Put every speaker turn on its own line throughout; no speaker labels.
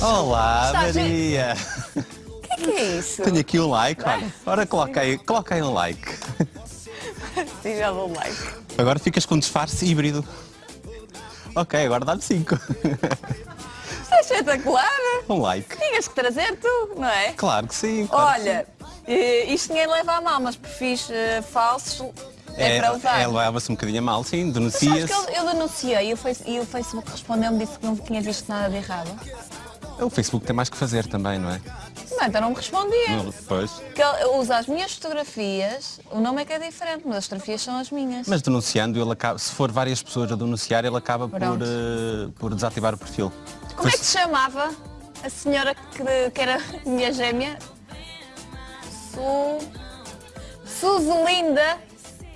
Estás...
Olá,
estás...
Maria!
O que é que é isso?
Tenho aqui um like, olha. Ora, coloca aí, coloca aí um like.
Sim, já dou like.
Agora ficas com um disfarce híbrido. Ok, agora dá-me 5.
Isto é espetacular.
Um like.
Tinhas que trazer tu, não é?
Claro que sim. claro que
Olha, eh, isto ninguém leva a mal, mas perfis eh, falsos é, para usar.
É, leva-se um bocadinho a mal, sim, denuncia-se.
eu, eu denunciei e o, face, e o Facebook respondeu-me disse que não tinha visto nada de errado.
O Facebook tem mais que fazer também, não é?
Não, então não me respondia.
Não, Pois.
Que ele usa as minhas fotografias, o nome é que é diferente, mas as fotografias são as minhas.
Mas denunciando, ele acaba, se for várias pessoas a denunciar, ele acaba por, eh, por desativar o perfil.
Como é que se chamava a senhora que, que era minha gêmea? Su... Suzelinda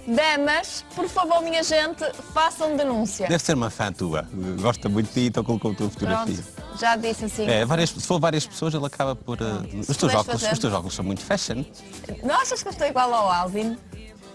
Damas, por favor, minha gente, façam denúncia.
Deve ser uma fã tua. Gosta muito de ti, então colocou a tua fotografia.
Pronto, já disse assim.
É, várias, se for várias pessoas, ele acaba por. eh, os, teus óculos,
fazer.
os teus óculos são muito fashion.
Não achas que eu estou igual ao Alvin?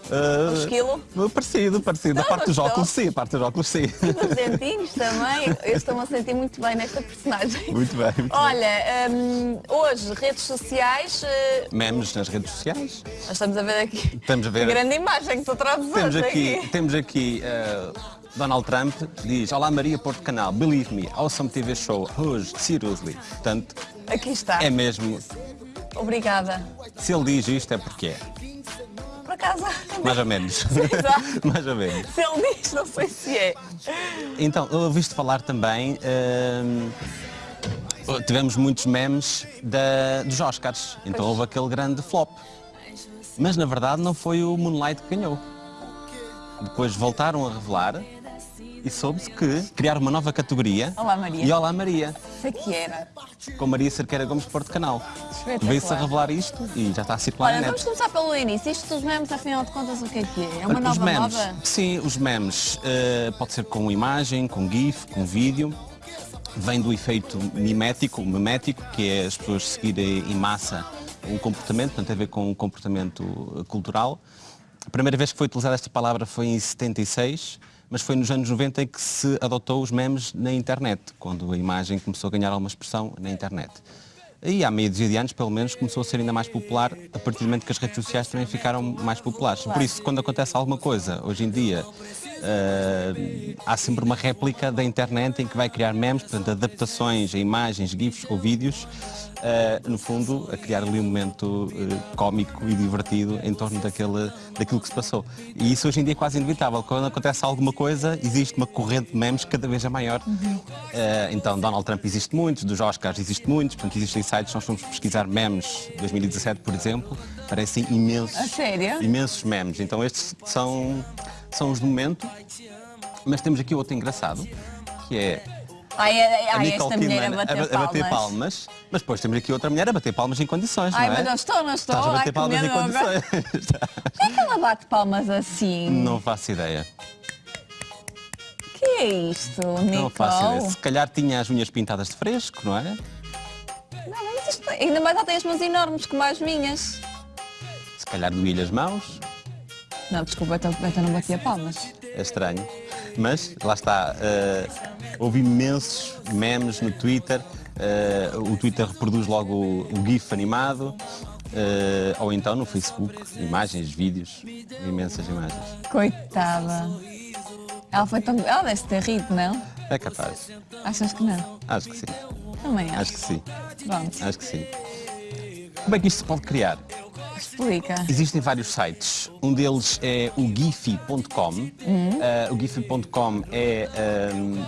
Uh,
O esquilo?
Parecido, parecido.
Não,
a parte dos óculos, sim, a parte dos óculos, sim.
Os dentinhos também. Eu estou-me a sentir muito bem nesta personagem.
Muito bem. Muito bem.
Olha, hum, hoje, redes sociais, eh,
Memes nas redes sociais.
nós estamos a ver aqui
Estamos a ver.
que grande imagem que tu trazes
Temos
hoje
aqui, temos aqui uh, Donald Trump diz Olá Maria Porto Canal, believe me, awesome TV show, hoje, seriously. Portanto,
Aqui está.
é mesmo,
Obrigada.
se ele diz isto é porque é.
Acaso,
Mais ou menos.
Exato.
Mais ou menos.
se ele diz, não sei se é.
Então, eu ouviste falar também. hum, tivemos muitos memes da- dos Oscars. Então
Pois.
houve aquele grande flop. Mas na verdade não foi o Moonlight que ganhou. Depois voltaram a revelar e soube-se que criaram uma nova categoria.
Olá, Maria.
E Olá Maria,
Sei que era.
com Maria Cerqueira Gomes Porto Canal. Veio-se a revelar isto e já está a circular
Olha,
na
vamos começar pelo início. Isto dos memes, afinal de contas, o que é que é? É uma
os
nova
memes,
moda?
sim, os memes eh, pode ser com imagem, com GIF, com vídeo. Vem do efeito mimético, memético, que é as pessoas seguirem em massa um comportamento, portanto tem a ver com um comportamento cultural. A primeira vez que foi utilizada esta palavra foi em 76, mas foi nos anos 90 em que se adotou os memes na internet, quando a imagem começou a ganhar alguma expressão na internet. E há meia dúzia de anos, pelo menos, começou a ser ainda mais popular, a partir do momento que as redes sociais também ficaram mais populares. Por isso, quando acontece alguma coisa, hoje em dia, eh, há sempre uma réplica da internet em que vai criar memes, portanto, adaptações a imagens, GIFs ou vídeos, eh, no fundo, a criar ali um momento eh, cómico e divertido em torno daquele, daquilo que se passou. E isso hoje em dia é quase inevitável. Quando acontece alguma coisa, existe uma corrente de memes cada vez é maior. Eh, então, Donald Trump existe muitos, dos Oscars existe muitos, portanto, existem sites, nós fomos pesquisar memes 2017, por exemplo, parecem imensos.
A sério?
Imensos memes. Então, estes são, são os do momento. Mas temos aqui outro engraçado, que é
Ai, ai,
a
ai
Nicole
esta mulher a bater,
a, ba- a bater
palmas.
Mas depois temos aqui outra mulher a bater palmas em condições,
Ai,
não é?
mas não estou, não estou.
Estás a
Ai,
bater palmas em condições.
Que é que ela bate palmas assim?
não faço ideia.
que é isto, Nicole?
Não faço ideia. Se calhar tinha as unhas pintadas de fresco, não é?
Não, mas isto, ainda mais ela tem as mãos enormes como as minhas.
Se calhar doía as mãos.
Não, desculpa, então, então não batia palmas.
É estranho. Mas, lá está, eh, houve imensos memes no Twitter. eh, o Twitter reproduz logo o, o GIF animado. eh, ou então no Facebook, imagens, vídeos, imensas imagens.
Coitada. Ela foi tão... Ela deve ter rido, não?
É capaz.
Achas que não?
Acho que sim.
Também acho.
Acho que sim.
Pronto,
Acho que sim. Como é que isto se pode criar?
Explica.
Existem vários sites. Um deles é o Giphy.com. Uh, o Giphy.com é um,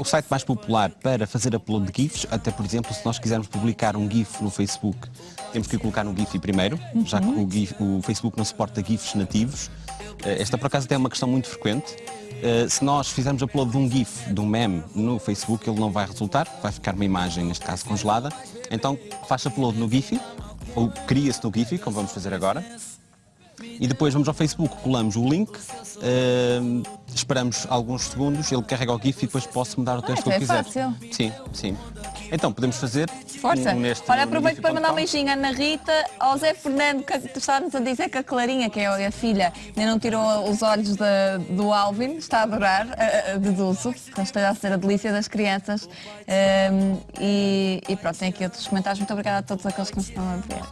o site mais popular para fazer upload de GIFs. Até, por exemplo, se nós quisermos publicar um GIF no Facebook, temos que colocar no Giphy primeiro, já que o, GIF- o Facebook não suporta GIFs nativos. Uh, esta, por acaso, até é uma questão muito frequente. Uh, se nós fizermos upload de um GIF, de um meme, no Facebook, ele não vai resultar, vai ficar uma imagem, neste caso, congelada. Então, faz upload no Giphy, ou cria-se no Giphy, como vamos fazer agora. e depois vamos ao Facebook, colamos o link, uh, esperamos alguns segundos, ele carrega o GIF e depois posso mudar o texto
Ah,
que eu
então é
quiser.
fácil.
Sim, sim. Então podemos fazer
Força.
um neste
Olha, aproveito para mandar um
um
beijinho à Ana Rita, ao Zé Fernando, que está-nos a dizer que a Clarinha, que é a filha, ainda não tirou os olhos da- do Alvin, está a adorar, deduzo, que esteja a ser a delícia das crianças. Ehm, e, e pronto, tem aqui outros comentários. Muito obrigada a todos aqueles que nos estão a ver.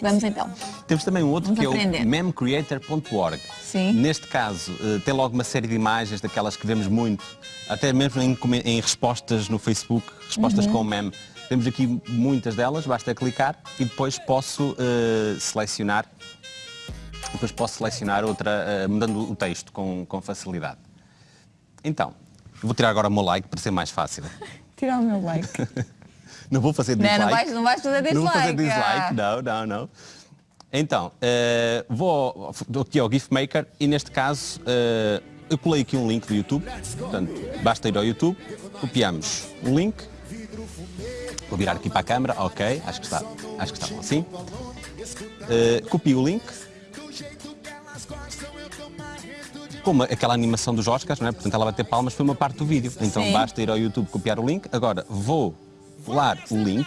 Vamos então.
Temos também um outro
Vamos
que é
aprender.
o memcreator.org.
Sim.
Neste caso, eh, tem logo uma série de imagens daquelas que vemos muito, até mesmo em, em respostas no Facebook, respostas
Uhum.
com meme. Temos aqui muitas delas, basta clicar e depois posso eh, selecionar depois posso selecionar outra, eh, mudando o texto com, com facilidade. Então, vou tirar agora o meu like para ser mais fácil.
Tira o meu like.
Não vou fazer
Não,
dislike.
não vais- não vais fazer
Não vou fazer
dislike,
dislike, não, não, não. Então, eh, vou aqui ao GIF Maker e neste caso eh, eu colei aqui um link do YouTube. Portanto, basta ir ao YouTube, copiamos o link. Vou virar aqui para a câmera, ok, acho que está, acho que está bom assim. Eh, copio o link. Como aquela animação dos Oscars, não é? portanto ela vai ter palmas, foi uma parte do vídeo. Então
Sim.
basta ir ao YouTube copiar o link. Agora vou colar o link.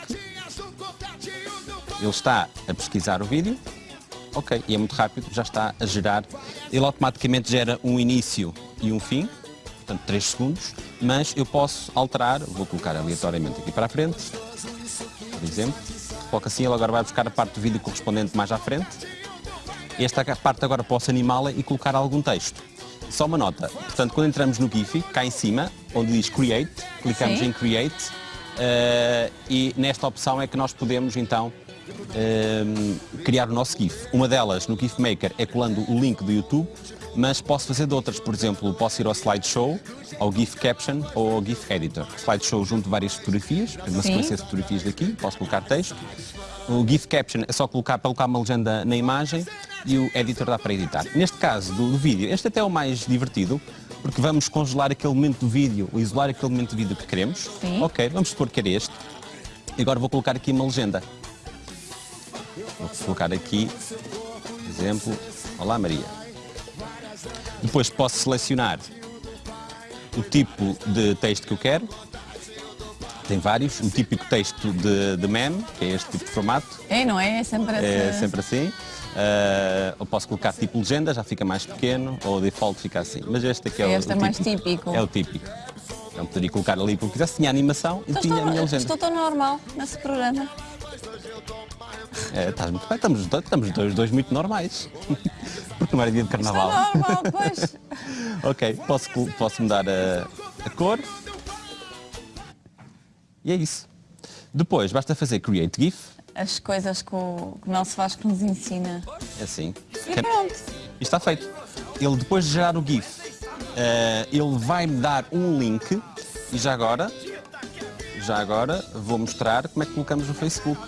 Ele está a pesquisar o vídeo. Ok, e é muito rápido, já está a gerar. Ele automaticamente gera um início e um fim, portanto 3 segundos, mas eu posso alterar, vou colocar aleatoriamente aqui para a frente, por exemplo. Coloco assim, ele agora vai buscar a parte do vídeo correspondente mais à frente. Esta parte agora posso animá-la e colocar algum texto. Só uma nota, portanto, quando entramos no GIF, cá em cima, onde diz Create, clicamos
Sim.
em Create eh, e nesta opção é que nós podemos então eh, criar o nosso GIF. Uma delas no GIF Maker é colando o link do YouTube, mas posso fazer de outras, por exemplo, posso ir ao Slideshow, ao GIF Caption ou ao GIF Editor. Slideshow junto várias fotografias, uma sequência de fotografias daqui, posso colocar texto. O GIF Caption é só colocar, para colocar uma legenda na imagem e o Editor dá para editar. Neste caso do, do vídeo, este até é o mais divertido, porque vamos congelar aquele momento do vídeo, ou isolar aquele momento do vídeo que queremos.
Sim.
Ok, vamos supor que era este. E agora vou colocar aqui uma legenda. Vou colocar aqui, por exemplo, Olá Maria. Depois posso selecionar o tipo de texto que eu quero. Tem vários, um típico texto de, de meme, que é este tipo de formato,
É, não é? É sempre assim.
é sempre assim. Ah, eu posso colocar tipo legenda, já fica mais pequeno, ou o default fica assim. Mas este aqui é, o-
Este
o,
é mais típico.
É o típico. Então poderia colocar ali porque quisesse, tinha animação e
Estou,
tinha a minha
estou,
legenda.
estou tão normal nesse programa.
É, estás muito bem, estamos, estamos dois, dois muito normais. Porque não era dia de
Estou
carnaval.
normal, pois.
ok, posso, posso mudar a, a cor. E é isso. Depois basta fazer Create GIF.
As coisas que o, que o nosso Vasco nos ensina.
É assim.
E pronto.
E está feito. Ele depois de gerar o GIF, eh, ele vai me dar um link e já agora, já agora vou mostrar como é que colocamos no Facebook.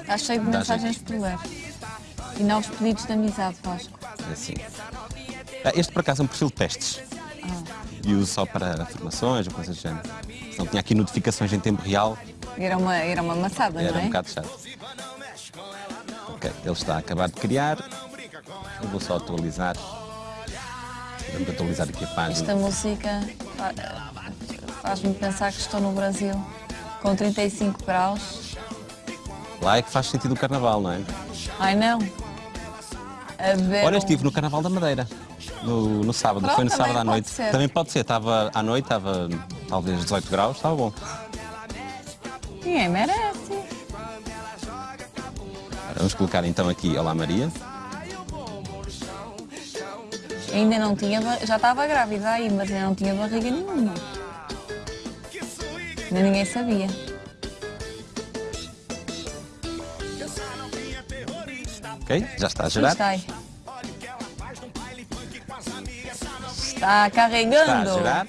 Está cheio de mensagens por ler. E novos pedidos de amizade, Vasco.
É assim. Ah, Este por acaso é um perfil de testes. E uso só para formações ou coisas do género. Não tinha aqui notificações em tempo real,
Era uma, era uma maçada,
era
não é?
um bocado chato. Ok, ele está a acabar de criar. Eu vou só atualizar. Vamos atualizar aqui a página.
Esta música fa- faz-me pensar que estou no Brasil, com 35 graus.
Lá é que faz sentido o carnaval, não é?
Ai não! Beber
Olha, estive no Carnaval da Madeira, no, no sábado,
Pronto,
foi no sábado à noite.
ser.
Também pode ser, estava à noite, estava talvez 18 graus, estava bom.
Ninguém merece.
Ora, Vamos colocar então aqui Olá Maria.
Ainda não tinha, já estava grávida aí, mas ainda não tinha barriga nenhuma. Ainda ninguém sabia.
Ok? Já está a gerar.
Está. Está
Está
carregando.
a gerar.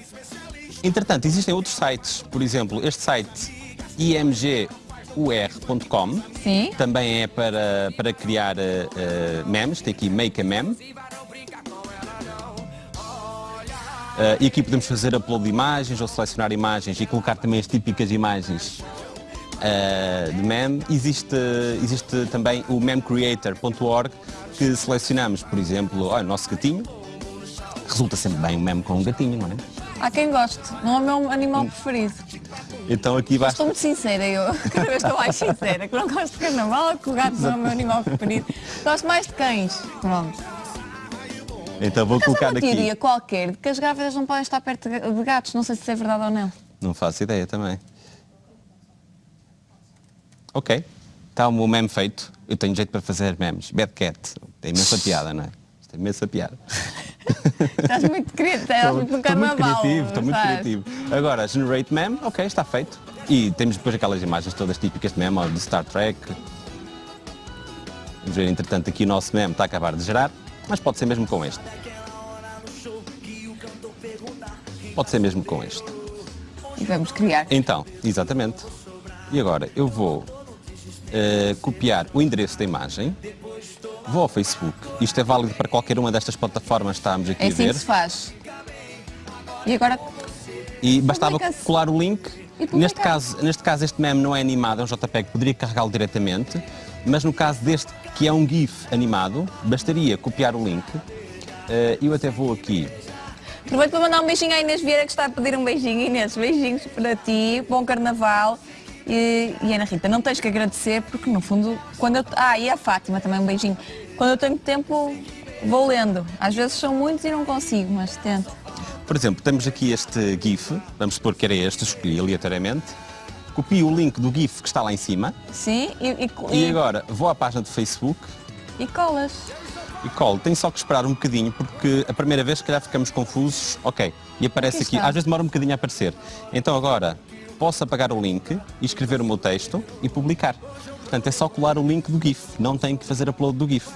Entretanto, existem outros sites, por exemplo, este site imgur.com também é para, para criar eh, memes, tem aqui Make a Meme. Eh, e aqui podemos fazer upload de imagens ou selecionar imagens e colocar também as típicas imagens eh, de meme. Existe, existe também o memecreator.org que selecionamos, por exemplo, o nosso gatinho, resulta sempre bem um meme com um gatinho, não é?
Há quem goste, não é o meu animal preferido.
Então aqui
Estou
basta.
muito sincera, eu cada vez estou mais sincera, que não gosto de carnaval, que o gato não é o meu animal preferido. Gosto mais de cães. Pronto.
Então vou
Mas
colocar aqui.
teoria qualquer de que as grávidas não podem estar perto de gatos, não sei se é verdade ou não.
Não faço ideia também. Ok. Está o meu meme feito. Eu tenho jeito para fazer memes. Bad Cat. Tem imensa piada, não é? Tem imensa piada.
Estás muito criativo, estás muito no
Estou muito
carnaval.
criativo, estou muito criativo. Agora, generate meme, ok, está feito. E temos depois aquelas imagens todas típicas de meme, de Star Trek. Vamos ver, entretanto, aqui o nosso meme está a acabar de gerar, mas pode ser mesmo com este. Pode ser mesmo com este.
E vamos criar.
Então, exatamente. E agora eu vou eh, copiar o endereço da imagem, vou ao Facebook. Isto é válido para qualquer uma destas plataformas que estamos aqui
É
a
assim
ver.
que se faz. E agora,
E bastava colar o link. Neste caso, neste caso este meme não é animado, é um JPEG, poderia carregá-lo diretamente, mas no caso deste, que é um GIF animado, bastaria copiar o link. Eh, eu até vou aqui.
aproveito para mandar um beijinho à Inês Vieira que está a pedir um beijinho. Inês, beijinhos para ti, bom carnaval. E, e Ana Rita, não tens que agradecer porque no fundo, quando eu. Ah, e a Fátima também um beijinho. Quando eu tenho tempo, vou lendo. Às vezes são muitos e não consigo, mas tento.
Por exemplo, temos aqui este GIF, vamos supor que era este, escolhi aleatoriamente. Copio o link do GIF que está lá em cima
Sim, e, e,
e agora vou à página do Facebook
e colas.
e colo. Tenho só que esperar um bocadinho porque a primeira vez se calhar ficamos confusos. Ok, e aparece
Aqui
aqui, às vezes demora um bocadinho a aparecer. Então agora posso apagar o link e escrever o meu texto e publicar. Portanto é só colar o link do GIF, não tenho que fazer upload do GIF.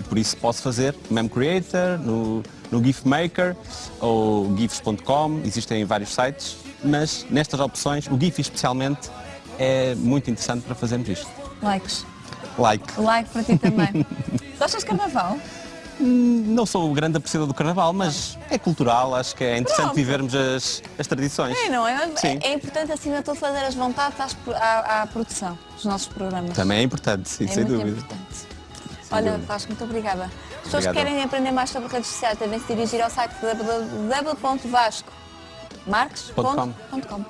E por isso posso fazer no Meme Creator, no, no GIF Maker ou gifs.com, existem vários sites, mas nestas opções, o GIF especialmente, é muito interessante para fazermos isto.
Likes.
Like.
Like para ti também. Gostas de carnaval?
Não sou grande apreciador do carnaval, mas é cultural, acho que é interessante
Pronto.
vivermos as, as tradições.
É, não é?
Sim.
É, é importante acima de tudo fazer as vontades às- à, à produção dos nossos programas.
Também é importante, sim,
é
sem dúvida.
importante. Olha,
dúvida.
Vasco, muito obrigada. As pessoas que querem aprender mais sobre redes sociais devem se dirigir ao site www.vascomarques.com.